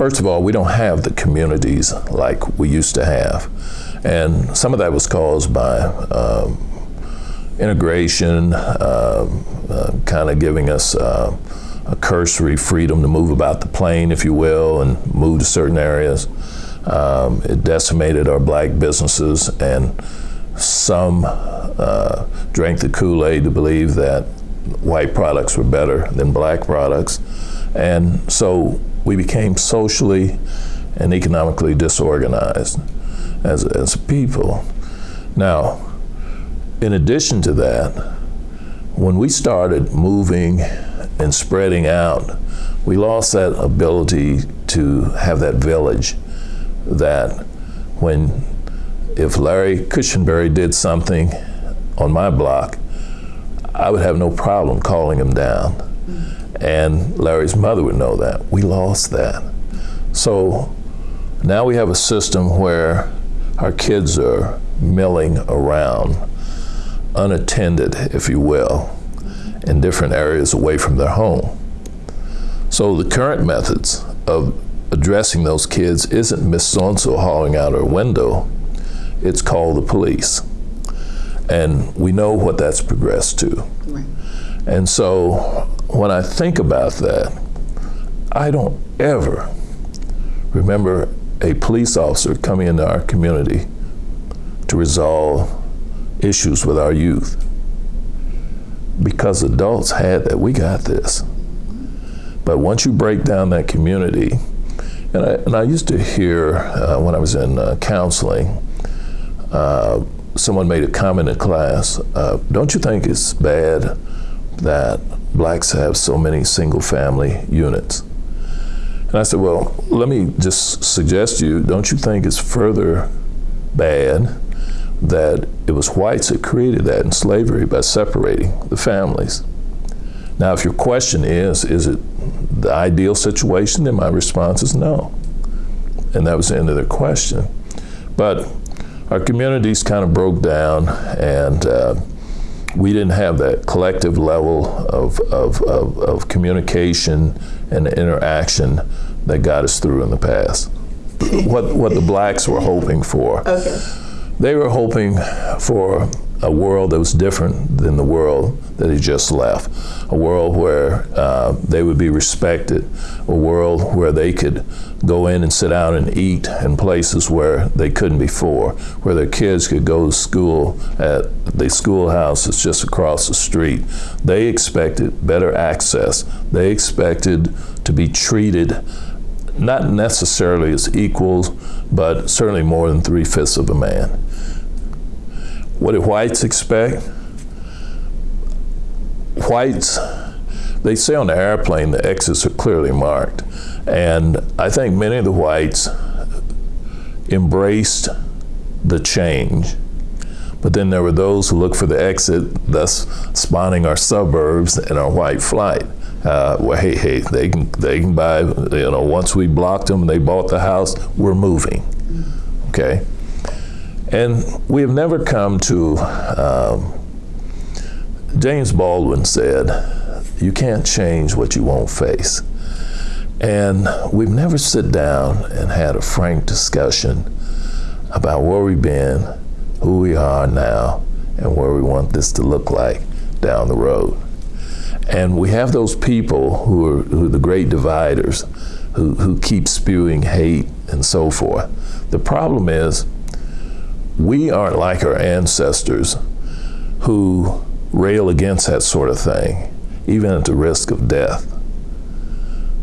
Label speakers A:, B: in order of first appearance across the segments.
A: First of all, we don't have the communities like we used to have. And some of that was caused by um, integration, uh, uh, kind of giving us uh, a cursory freedom to move about the plane, if you will, and move to certain areas. Um, it decimated our black businesses, and some uh, drank the Kool Aid to believe that white products were better than black products. And so we became socially and economically disorganized as, as people. Now, in addition to that, when we started moving and spreading out, we lost that ability to have that village that when if Larry Cushenberry did something on my block, I would have no problem calling him down. Mm. And Larry's mother would know that. We lost that. So now we have a system where our kids are milling around, unattended, if you will, in different areas away from their home. So the current methods of addressing those kids isn't Miss So-and-so hauling out her window, it's called the police. And we know what that's progressed to. Right. And so when I think about that, I don't ever remember a police officer coming into our community to resolve issues with our youth. Because adults had that, we got this. But once you break down that community, and I, and I used to hear uh, when I was in uh, counseling, uh, someone made a comment in class, uh, don't you think it's bad that blacks have so many single family units? And I said, well, let me just suggest to you, don't you think it's further bad that it was whites that created that in slavery by separating the families? Now, if your question is, is it the ideal situation, then my response is no. And that was the end of their question. But our communities kind of broke down and uh, we didn't have that collective level of, of, of, of, communication and interaction that got us through in the past. what, what the blacks were hoping for. Okay. They were hoping for a world that was different than the world that he just left. A world where uh, they would be respected, a world where they could go in and sit down and eat in places where they couldn't before, where their kids could go to school at the schoolhouse that's just across the street. They expected better access. They expected to be treated not necessarily as equals, but certainly more than three-fifths of a man. What do whites expect? Whites, they say on the airplane the exits are clearly marked. And I think many of the whites embraced the change. But then there were those who looked for the exit, thus spawning our suburbs and our white flight. Uh, well, hey, hey, they can they can buy. You know, once we blocked them, and they bought the house. We're moving. Okay. And we have never come to, um, James Baldwin said, you can't change what you won't face. And we've never sit down and had a frank discussion about where we've been, who we are now, and where we want this to look like down the road. And we have those people who are, who are the great dividers, who, who keep spewing hate and so forth. The problem is, we aren't like our ancestors who rail against that sort of thing, even at the risk of death.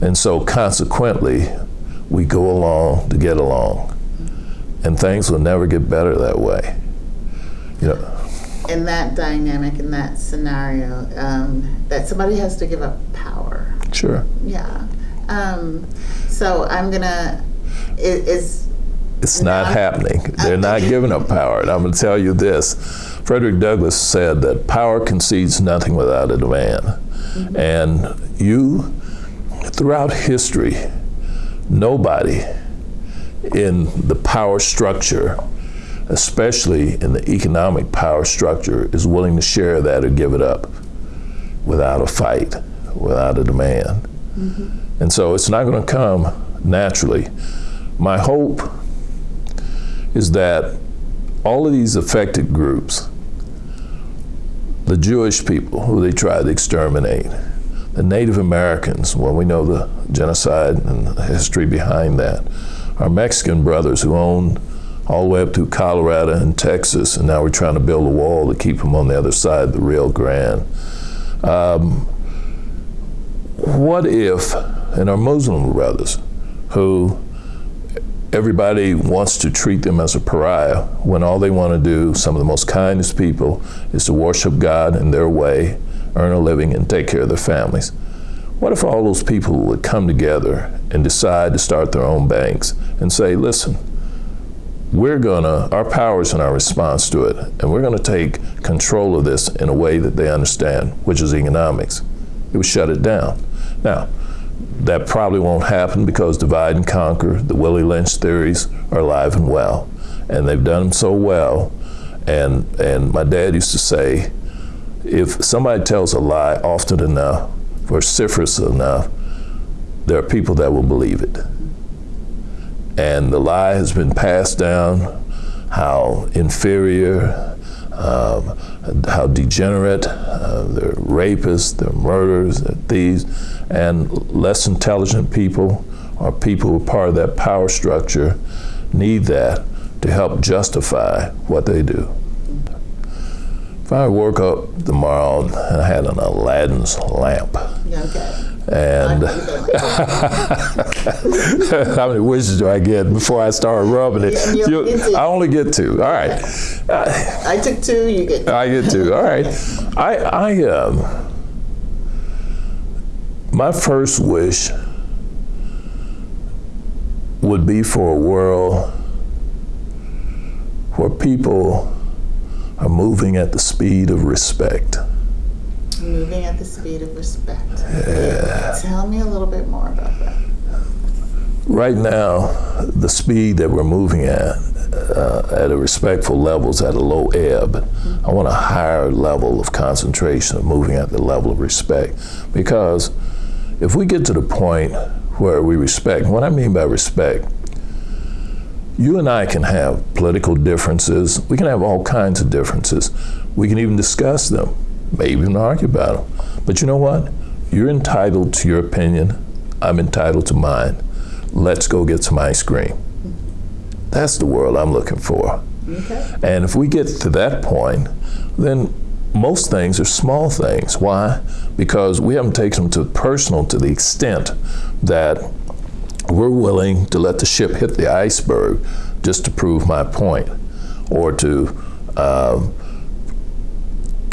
A: And so consequently, we go along to get along. And things will never get better that way. You know.
B: In that dynamic, in that scenario, um, that somebody has to give up power.
A: Sure.
B: Yeah. Um, so I'm gonna, is,
A: it's not happening. They're not giving up power. And I'm going to tell you this. Frederick Douglass said that power concedes nothing without a demand. Mm -hmm. And you, throughout history, nobody in the power structure, especially in the economic power structure, is willing to share that or give it up without a fight, without a demand. Mm -hmm. And so it's not going to come naturally. My hope is that all of these affected groups, the Jewish people who they tried to exterminate, the Native Americans, well, we know the genocide and the history behind that, our Mexican brothers who own all the way up through Colorado and Texas, and now we're trying to build a wall to keep them on the other side of the Rio Grande. Um, what if, and our Muslim brothers, who everybody wants to treat them as a pariah when all they want to do, some of the most kindest people, is to worship God in their way, earn a living, and take care of their families. What if all those people would come together and decide to start their own banks and say, listen, we're gonna, our powers and our response to it, and we're gonna take control of this in a way that they understand, which is economics. It would shut it down. Now, that probably won't happen because divide and conquer, the Willie Lynch theories are alive and well. And they've done them so well. And, and my dad used to say, if somebody tells a lie often enough, vociferous enough, there are people that will believe it. And the lie has been passed down how inferior, um, how degenerate, uh, they're rapists, they're murderers, they're thieves, and less intelligent people or people who are part of that power structure need that to help justify what they do. If I woke up tomorrow and I had an Aladdin's lamp,
B: Okay.
A: And how many wishes do I get before I start rubbing it?
B: You-
A: I only get two. All right.
B: I took two, you get Two.
A: I get two. All right. I, I, um, my first wish would be for a world where people are moving at the speed of respect.
B: Moving at the speed of respect. Tell me a little bit more about that.
A: Right now, the speed that we're moving at, uh, at a respectful level, is at a low ebb. I want a higher level of concentration of moving at the level of respect. Because if we get to the point where we respect, what I mean by respect, you and I can have political differences. We can have all kinds of differences. We can even discuss them, maybe even argue about them. But you know what? You're entitled to your opinion. I'm entitled to mine. Let's go get some ice cream. That's the world I'm looking for.
B: Okay.
A: And if we get to that point, then most things are small things. Why? Because we haven't taken them too personal to the extent that we're willing to let the ship hit the iceberg just to prove my point, or to um,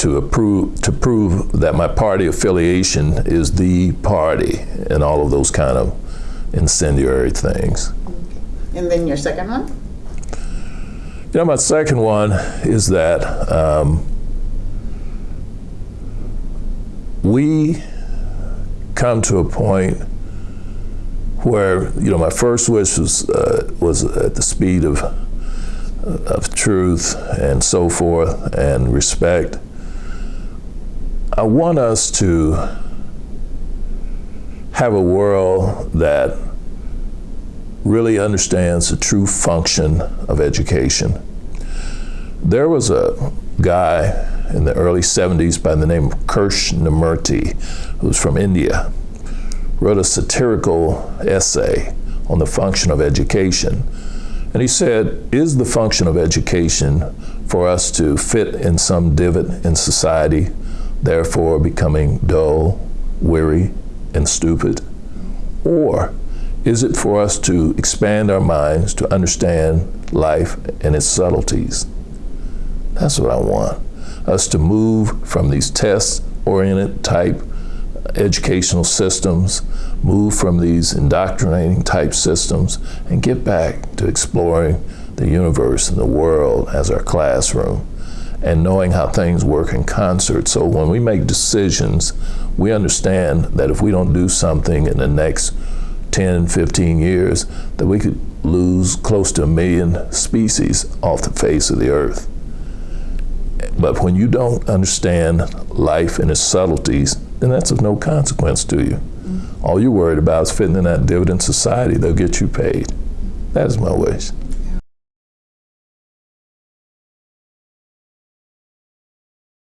A: to approve to prove that my party affiliation is the party, and all of those kind of incendiary things.
B: And then your second one?
A: You know, my second one is that um, we come to a point where, you know, my first wish was, uh, was at the speed of, of truth and so forth and respect. I want us to have a world that really understands the true function of education. There was a guy in the early 70s by the name of Krishnamurti, who was from India, wrote a satirical essay on the function of education. And he said, Is the function of education for us to fit in some divot in society, therefore becoming dull, weary, and stupid? Or is it for us to expand our minds to understand life and its subtleties? That's what I want. Us to move from these test oriented type educational systems, move from these indoctrinating type systems, and get back to exploring the universe and the world as our classroom and knowing how things work in concert. So when we make decisions, we understand that if we don't do something in the next 10, 15 years, that we could lose close to a million species off the face of the earth. But when you don't understand life and its subtleties, then that's of no consequence to you. All you're worried about is fitting in that dividend society. They'll get you paid. That is my wish.